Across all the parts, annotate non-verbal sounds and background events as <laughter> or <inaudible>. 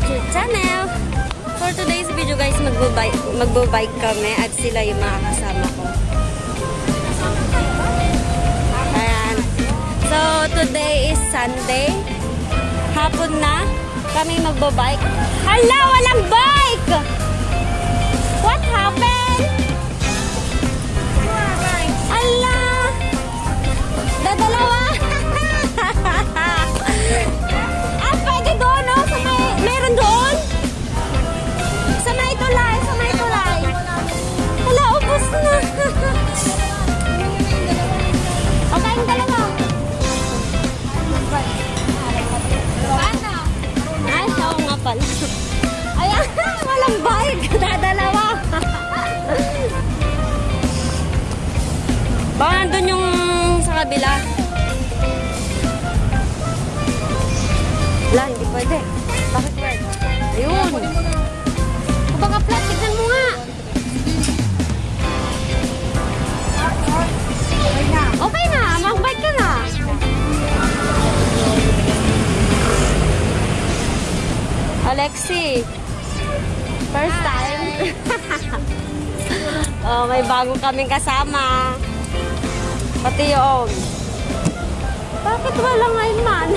YouTube channel. For today's video guys, magbabike, magbabike kami at sila yung mga kasama ko. Ayan. So, today is Sunday. Hapon na. Kami magbabike. Hala, walang bike! What happened? Hala! Dadalawa! Bago kaming kasama. Pati yung. Bakit walang man?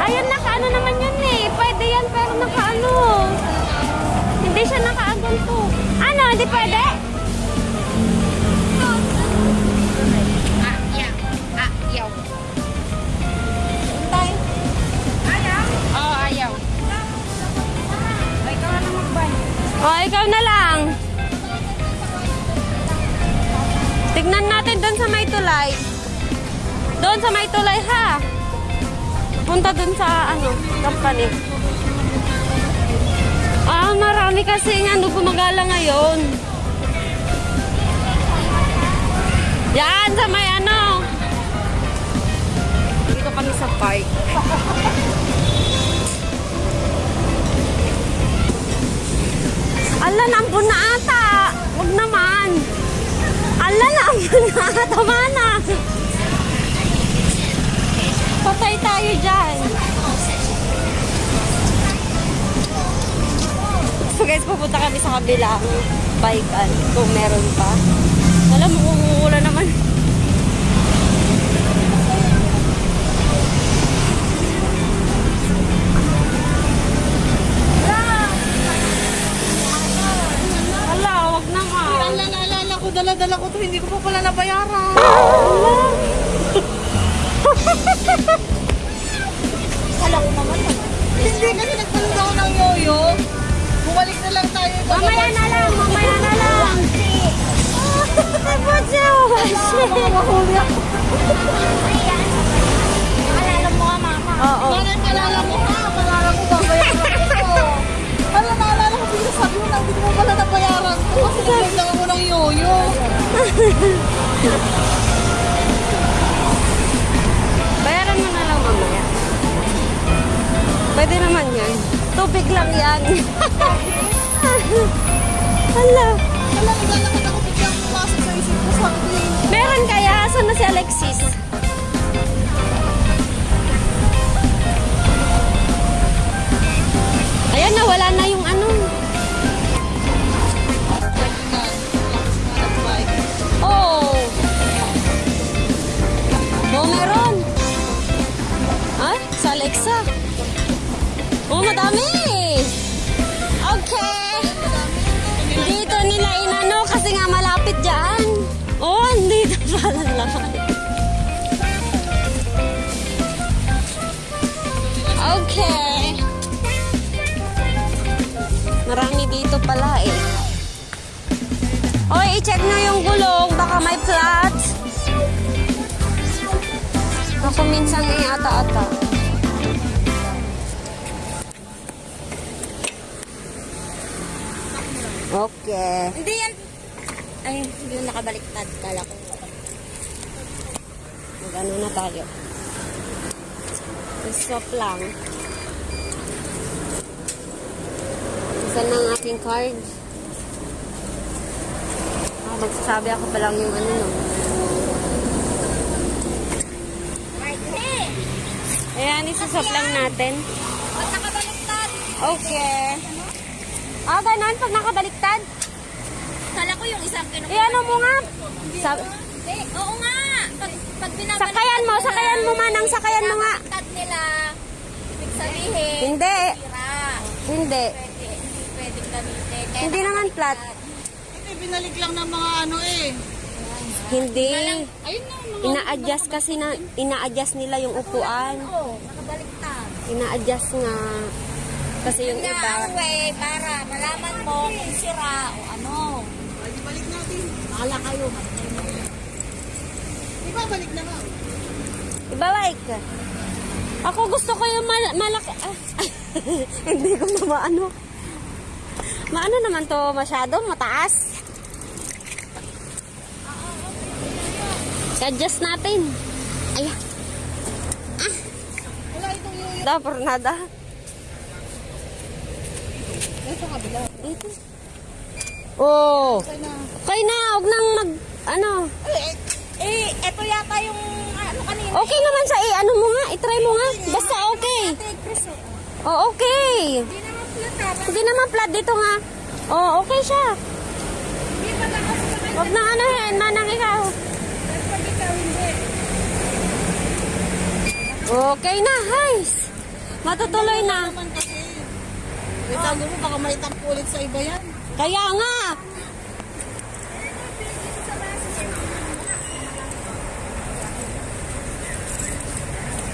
Ayun, nakaano naman yun eh. Pwede yan, pero nakaano. Hindi siya nakaanto. Ano, hindi pwede? Magbay. Oh, ikaw na lang. Tignan natin doon sa may tulay. Doon sa may tulay ha. Punta doon sa ano, company. Ah, marami kasi ano gumagala ngayon. Yan, sa may ano. Dito kami sa park. Tama na. Patay tayo dyan. So guys, pupunta kami sa kabilang bikean kung meron pa. Alam mo, Mamaya na lang, mamaya na lang. Ay, Butyo! Mahuli ako. Alala mo ka, mama. Oo. Bakit kalala mo? Kalala mo babayaran ko. Alam, naalala ko, bigla sabi mo na, hindi pa pala nabayaran ko. Kasi nagpunta ako ng yoyo. Bayaran mo na lang mamaya. Pwede naman yan. Tubig lang yan. <laughs> Hala. Alam, naglalakad ako biglang pumasok sa isip ko. Eh, Meron kaya? Saan na si Alexis? Ayan na, wala na yung ano. Marami dito pala eh. Oy, i-check nyo yung gulong. Baka may flat. Ako minsan eh, ata-ata. Okay. Hindi yan. Ay, yung nakabaliktad. Kala ko. Mag-ano na tayo. Swap lang. Na ang aking card. Ah, magsasabi ako pa lang yung ano no. Ayan, isuswap lang natin. Ba't naka Okay. Ah, ganun pag nakabaliktad. Kala ko yung isang kinukuha. Eh, ano mo nga? Sa, Hindi, oo nga. Pag, pag binabaliktad sakayan mo, sakayan mo manang, sakayan mo nga. binabaliktad nila, ibig sabihin, Hindi. Hindi. Hindi gamitin. Kaya Hindi naman flat. Hindi, binalik lang ng mga ano eh. Hindi. Ayun na, mga... Ina-adjust kasi na, ina-adjust nila yung upuan. Oo, nakabaliktad. Ina-adjust nga. Kasi yung Nga, iba, ang way, para malaman mo kung sira o ano. Ay, balik natin. Bahala kayo. Di ba balik na nga? iba like. Ako gusto ko yung mal- malaki. Ah, <laughs> hindi ko na maano. Maano naman to masyado, mataas. I-adjust natin. Ay, Wala itong yoyo. da, por nada. Ay, sa kabila. Ito. Oh. Kaya na. Huwag nang mag, ano. Eh, eh, eto yata yung ano kanina. Okay naman sa, eh, ano mo nga, itry mo nga. Basta okay. Oh. Oh, okay. Hindi Hindi naman flat dito nga. Oh, okay siya. Huwag nang ano yan, manang ikaw. Okay na, guys. Matutuloy na. sabi mo, baka may tampo ulit sa iba yan. Kaya nga.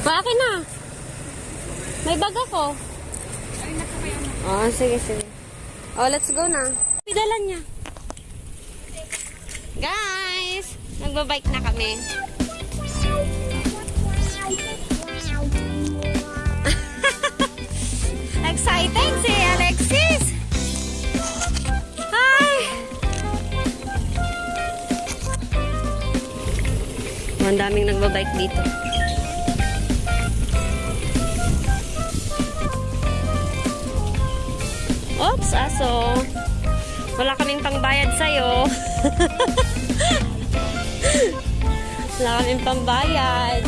Bakit na? May bag ako. Oh, sige, sige. Oh, let's go na. Pidala niya. Guys, nagbabike na kami. <laughs> Excited si Alexis. Hi! Ang daming nagbabike dito. Oops, aso. Wala kaming pangbayad sa'yo. <laughs> Wala kaming pambayad.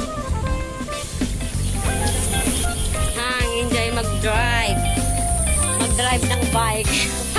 Hang, enjoy mag-drive. Mag-drive ng bike.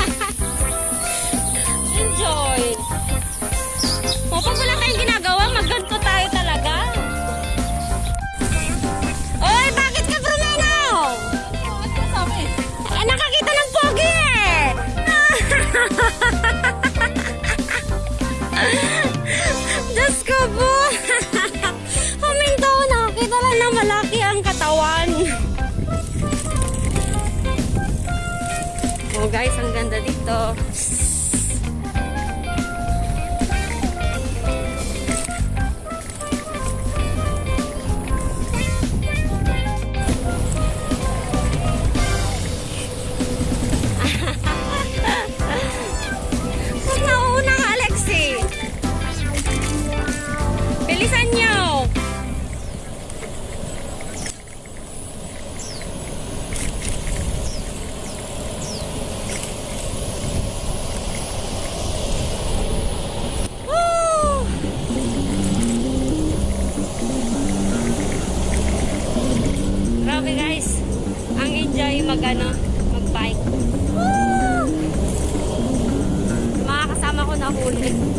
Oh guys, ang ganda dito. Kasama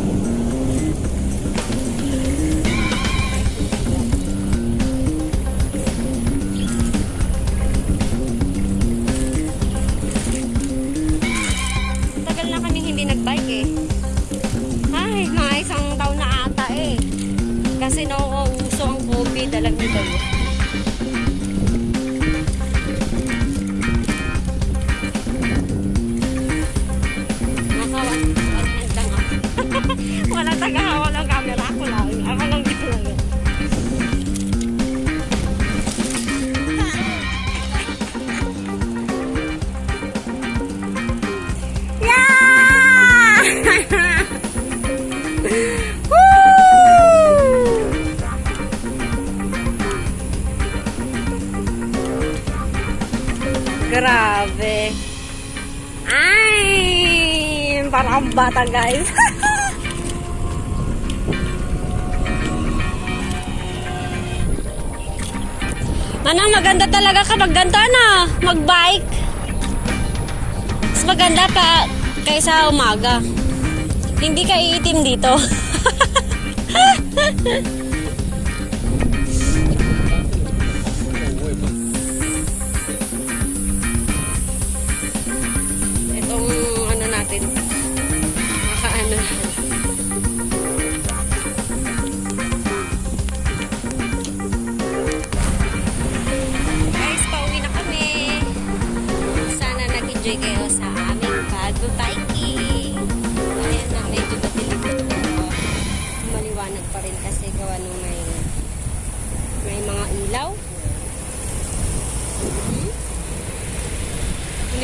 Grabe. Ay! Parang bata, guys. Manang <laughs> maganda talaga kapag ganito, ano? Mag-bike. Mas maganda pa kaysa umaga. Hindi ka iitim dito. <laughs>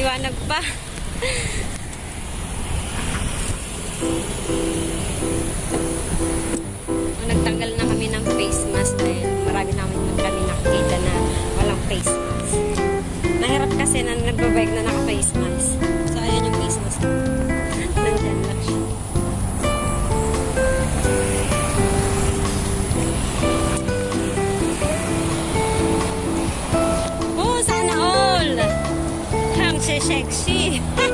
Maliwanag pa. Sexy.